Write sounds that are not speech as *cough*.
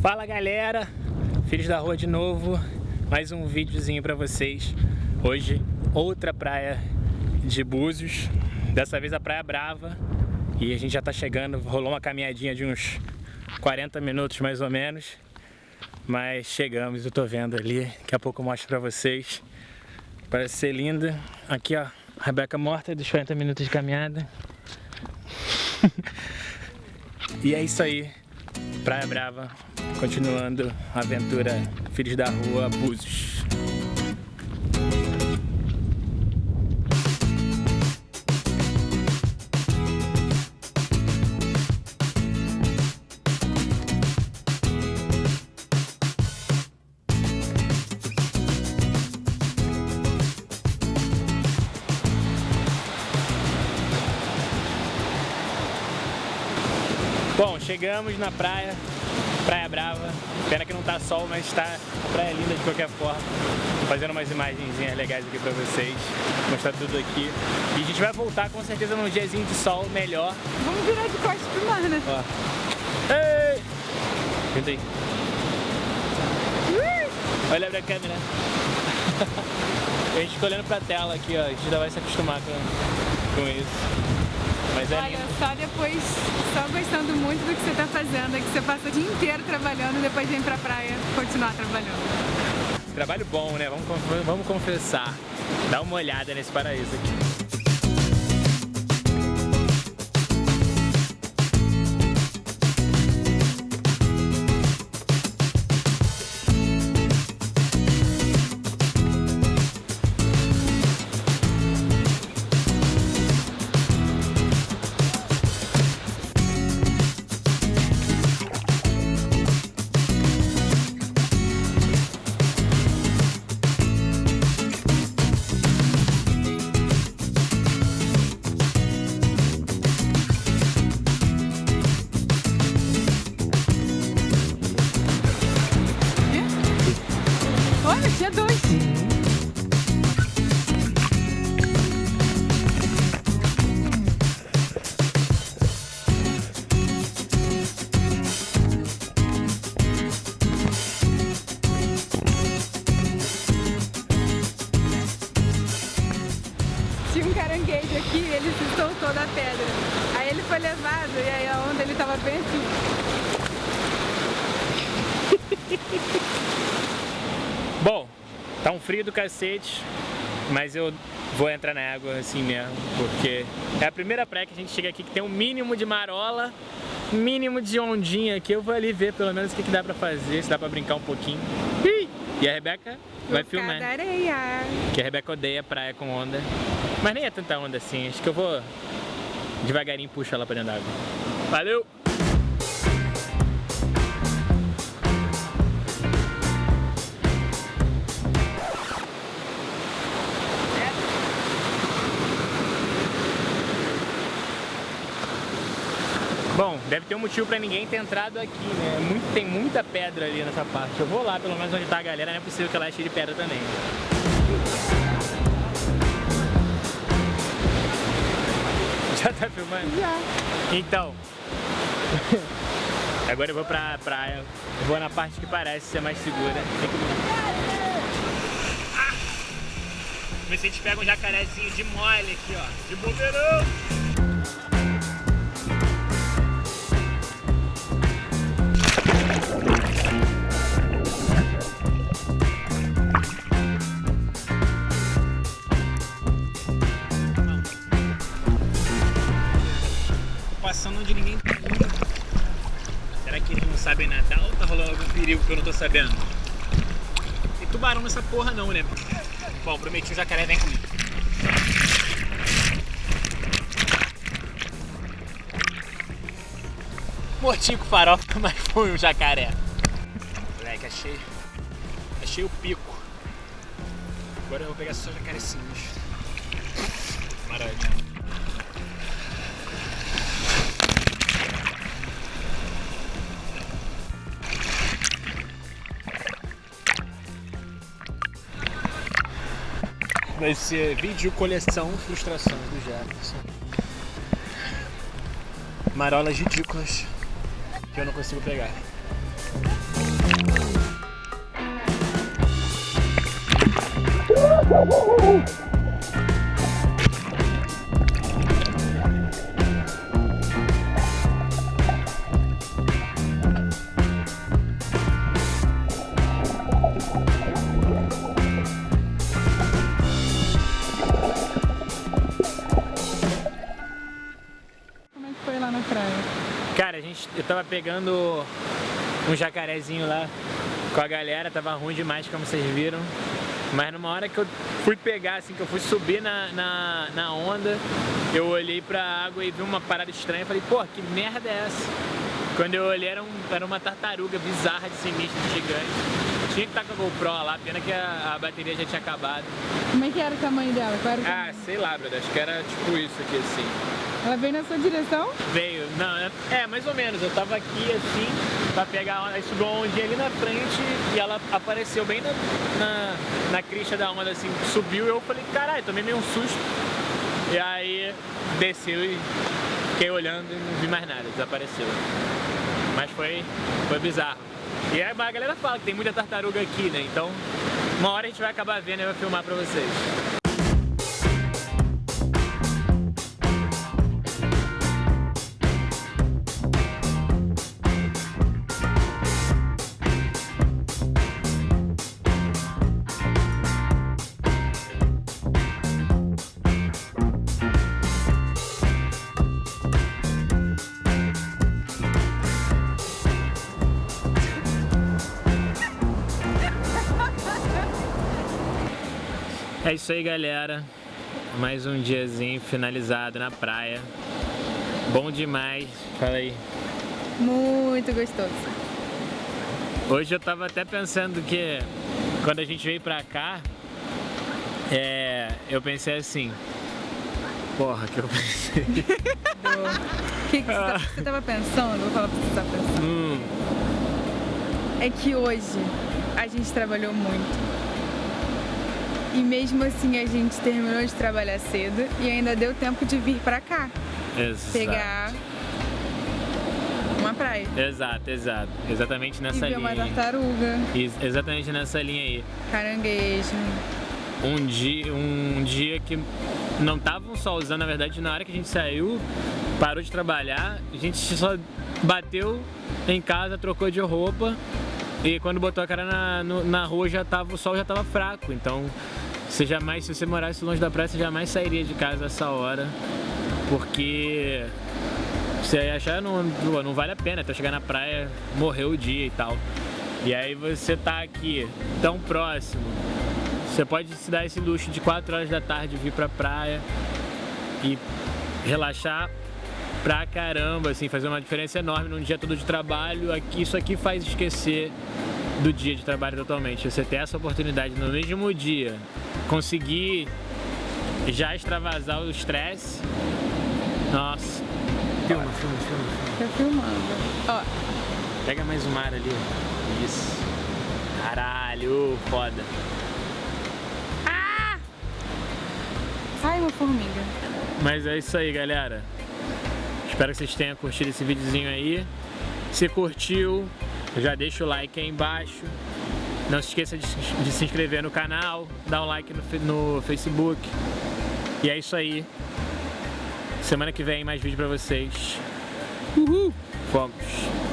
Fala galera, Filhos da Rua de novo, mais um videozinho pra vocês. Hoje, outra praia de Búzios, dessa vez a Praia Brava. E a gente já tá chegando, rolou uma caminhadinha de uns 40 minutos mais ou menos. Mas chegamos, eu tô vendo ali, daqui a pouco eu mostro pra vocês. Parece ser linda. Aqui ó, Rebeca morta dos 40 minutos de caminhada. *laughs* e é isso aí, Praia Brava, continuando a aventura Filhos da Rua, Búzios. Bom, chegamos na praia, Praia Brava. Pena que não tá sol, mas tá a praia é linda de qualquer forma. Tô fazendo umas imagenzinhas legais aqui pra vocês, mostrar tudo aqui. E a gente vai voltar com certeza num diazinho de sol melhor. Vamos virar de costas pro mar, né? Ó. Ei! Senta aí. Olha pra câmera. *laughs* a gente fica olhando pra tela aqui, ó. A gente ainda vai se acostumar com, com isso. Mas é Olha, só depois, só gostando muito do que você tá fazendo, é que você passa o dia inteiro trabalhando e depois vem pra praia continuar trabalhando. Trabalho bom, né? Vamos, vamos confessar. Dá uma olhada nesse paraíso aqui. Caranguejo aqui, ele se soltou da pedra. Aí ele foi levado e aí a onda ele tava bem assim. *laughs* Bom, tá um frio do cacete, mas eu vou entrar na água assim mesmo, porque é a primeira praia que a gente chega aqui que tem um mínimo de marola, mínimo de ondinha aqui. Eu vou ali ver pelo menos o que, que dá pra fazer, se dá pra brincar um pouquinho. E a Rebeca vai filmar, areia. que a Rebeca odeia praia com onda. Mas nem é tanta onda assim, acho que eu vou devagarinho puxar ela pra dentro d'água. Valeu! Bom, deve ter um motivo pra ninguém ter entrado aqui, né? É Muito- tem muita pedra ali nessa parte. Eu vou lá, pelo menos onde tá a galera, não é possível que ela é cheia de pedra também. *laughs* Já tá filmando? Já. Então, *laughs* agora eu vou pra praia. Eu vou na parte que parece ser mais segura. Tem que... Ah! Se a gente pega um jacarezinho de mole aqui, ó. De bobeirão. Que eu não tô sabendo? Tem tubarão nessa porra não, né? Bom, prometi o jacaré vem comigo. Mortinho com farofa, *laughs* mas foi um jacaré. Moleque, achei. Achei o pico. Agora eu vou pegar só jacarecinhos. Maravilha. Vai ser vídeo coleção frustrações do Jefferson. Marolas ridículas que eu não consigo pegar. Como é que foi lá na praia? Cara, a gente, eu tava pegando um jacarezinho lá com a galera, tava ruim demais, como vocês viram. Mas numa hora que eu fui pegar, assim, que eu fui subir na, na, na onda, eu olhei pra água e vi uma parada estranha e falei, pô, que merda é essa? Quando eu olhei era, um, era uma tartaruga bizarra de sinistro, gigante. Tinha que estar com a GoPro lá, pena que a, a bateria já tinha acabado. Como é que era o tamanho dela? Qual era o Ah, tamanho? sei lá, brother, acho que era tipo isso aqui, assim. Ela veio na sua direção? Veio, não, é, é, mais ou menos. Eu tava aqui assim, pra pegar a subiu ondinha ali na frente e ela apareceu bem na, na, na crista da onda, assim, subiu e eu falei, caralho, tomei meio um susto. E aí desceu e fiquei olhando e não vi mais nada, desapareceu. Mas foi, foi bizarro. E aí, a galera fala que tem muita tartaruga aqui, né? Então, uma hora a gente vai acabar vendo e vai filmar pra vocês. É isso aí, galera. Mais um diazinho finalizado na praia. Bom demais. Fala aí. Muito gostoso. Hoje eu tava até pensando que quando a gente veio pra cá, é, eu pensei assim. Porra, que eu pensei. *laughs* O que, que você, tá- você tava pensando? Vou falar você que você tava pensando. Hum, É que hoje a gente trabalhou muito. E mesmo assim a gente terminou de trabalhar cedo e ainda deu tempo de vir pra cá, exato. pegar uma praia. Exato, exato. Exatamente E nessa uma linha. aí. tartaruga, Ex- Exatamente nessa linha aí. caranguejo. um dia, um dia que não tava um solzão, na verdade, na hora que a gente saiu, parou de trabalhar, a gente só bateu em casa, trocou de roupa e quando botou a cara na, no- na rua já tava, o sol já tava fraco, então você jamais, se você morasse longe da praia, você jamais sairia de casa essa hora, porque você ia achar não, não vale a pena até chegar na praia, morrer o dia e tal. E aí você tá aqui tão próximo, você pode se dar esse luxo de 4 horas da tarde vir pra praia e relaxar pra caramba, assim, fazer uma diferença enorme num dia todo de trabalho. Aqui, isso aqui faz esquecer do dia de trabalho totalmente. Você ter essa oportunidade no mesmo dia, conseguir já extravasar o estresse. Nossa. Filma, filma, filma, filma. Tá filmando. Ó, Pega mais um mar ali. ó. Isso. Caralho, foda. ai uma formiga. Mas é isso aí, galera. Espero que vocês tenham curtido esse videozinho aí. Se curtiu, já deixa o like aí embaixo. Não se esqueça de, de se inscrever no canal, dar um like no, no Facebook. E é isso aí. Semana que vem mais vídeo pra vocês. Uhul! Fogos!